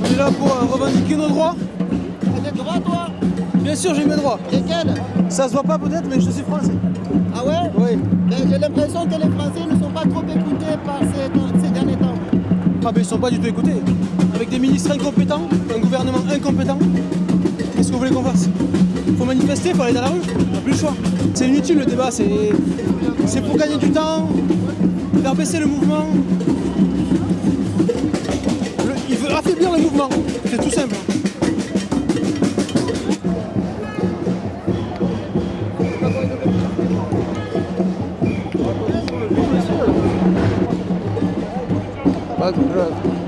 On est là pour euh, revendiquer nos droits. T'as des droits, toi? Bien sûr, j'ai mes droits. Lesquels? Ça se voit pas peut-être, mais je suis français. Ah ouais? Oui. Mais J'ai l'impression que les Français ne sont pas trop écoutés par ces, ces derniers temps. Ah ben ils sont pas du tout écoutés. Avec des ministres incompétents, un gouvernement incompétent, qu'est-ce que vous voulez qu'on fasse? Faut manifester, faut aller dans la rue, on n'a plus le choix. C'est inutile le débat, c'est pour gagner du temps, faire baisser le mouvement. Il veut affaiblir le mouvement, c'est tout simple. Pas grave.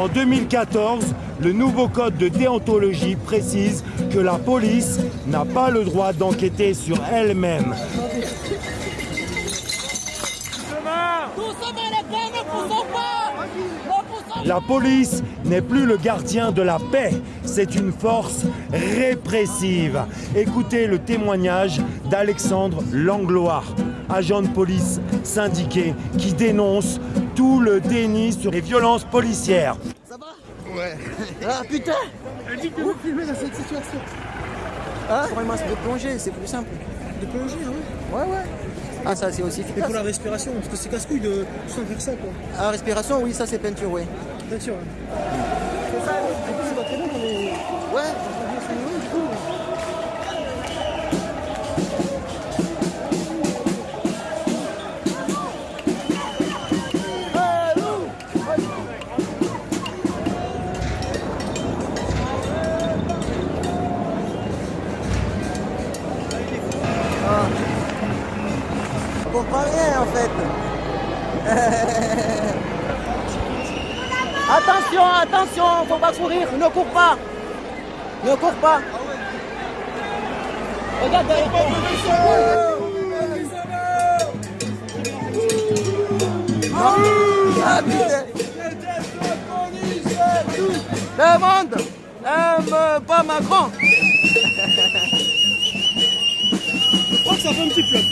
En 2014, le nouveau code de déontologie précise que la police n'a pas le droit d'enquêter sur elle-même. La police n'est plus le gardien de la paix, c'est une force répressive. Écoutez le témoignage d'Alexandre Langlois, agent de police syndiqué qui dénonce tout le déni sur les violences policières. Ça va Ouais. Ah putain Vous filmez dans cette situation. Pour un masque de plongée, c'est plus simple. De plonger, ah oui. Ouais, ouais. Ah, ça c'est aussi Et efficace. pour la respiration, parce que c'est casse-couille de sans faire ça quoi. Ah, respiration, oui, ça c'est peinture, oui. Bien sûr. Attention, attention, faut pas courir, ne cours pas. Ne cours pas. Regarde derrière monde aime pas Macron. Je crois que ça fait un petit flop.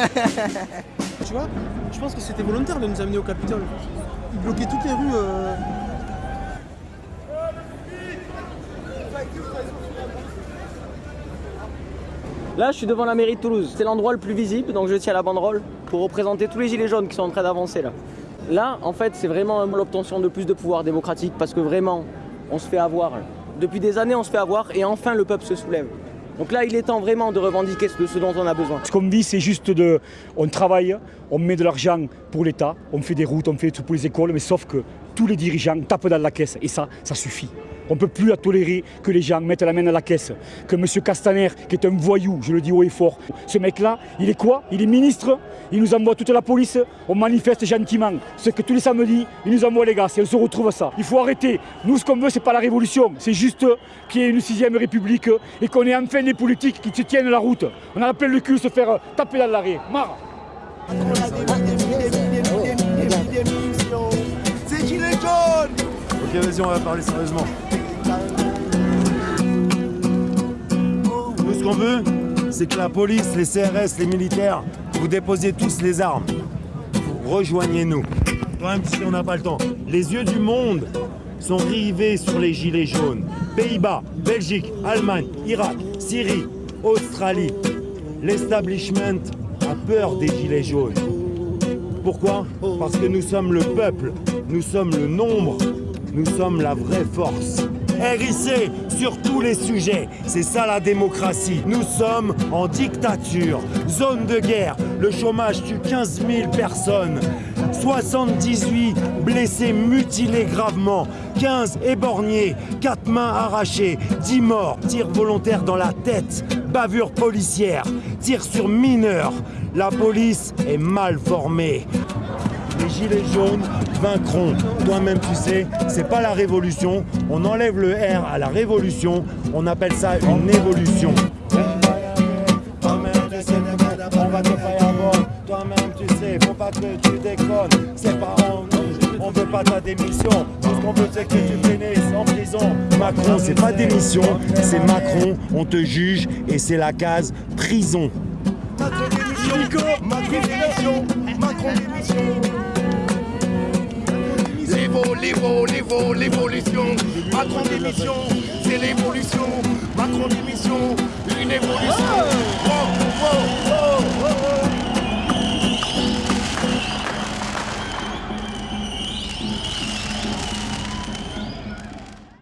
tu vois Je pense que c'était volontaire de nous amener au Capitole. Ils bloquaient toutes les rues. euh, Là, je suis devant la mairie de Toulouse. C'est l'endroit le plus visible, donc je tiens la banderole pour représenter tous les gilets jaunes qui sont en train d'avancer là. Là, en fait, c'est vraiment l'obtention de plus de pouvoir démocratique parce que vraiment, on se fait avoir. Depuis des années, on se fait avoir et enfin le peuple se soulève. Donc là, il est temps vraiment de revendiquer ce dont on a besoin. Ce qu'on dit, c'est juste de. On travaille, on met de l'argent pour l'État, on fait des routes, on fait tout pour les écoles, mais sauf que tous les dirigeants tapent dans la caisse. Et ça, ça suffit. On ne peut plus tolérer que les gens mettent la main dans la caisse. Que M. Castaner, qui est un voyou, je le dis haut et fort, ce mec-là, il est quoi? Il est ministre, il nous envoie toute la police, on manifeste gentiment. Ce que tous les samedis, il nous envoie les gars, et on se retrouve ça. Il faut arrêter. Nous, ce qu'on veut, c'est pas la révolution, c'est juste qu'il y ait une sixième république et qu'on ait enfin des politiques qui se tiennent la route. On a plein le cul se faire taper dans l'arrêt. Marre Ok, vas-y, on va parler sérieusement. Qu'on veut, c'est que la police, les CRS, les militaires, vous déposez tous les armes. Rejoignez-nous. Même si on n'a pas le temps. Les yeux du monde sont rivés sur les gilets jaunes. Pays-Bas, Belgique, Allemagne, Irak, Syrie, Australie. L'establishment a peur des gilets jaunes. Pourquoi? Parce que nous sommes le peuple, nous sommes le nombre, nous sommes la vraie force. RIC sur tous les sujets, c'est ça la démocratie. Nous sommes en dictature, zone de guerre, le chômage tue 15 000 personnes. 78 blessés mutilés gravement, 15 éborgnés, 4 mains arrachées, 10 morts, tirs volontaires dans la tête, bavure policière, tirs sur mineurs. La police est mal formée. Les gilets jaunes vaincront. Toi-même, tu sais, c'est pas la révolution. On enlève le R à la révolution. On appelle ça une évolution. On va te faire. Toi-même, tu sais, faut pas que tu déconnes. C'est pas en on veut pas ta démission. Tout ce qu'on veut, c'est que tu finisses en prison. Macron, c'est pas démission, c'est Macron. On te juge et c'est la case prison. Macron Macron Macron démission. L'évo, l'évo, l'évo, l'évolution. Macron démission, c'est l'évolution.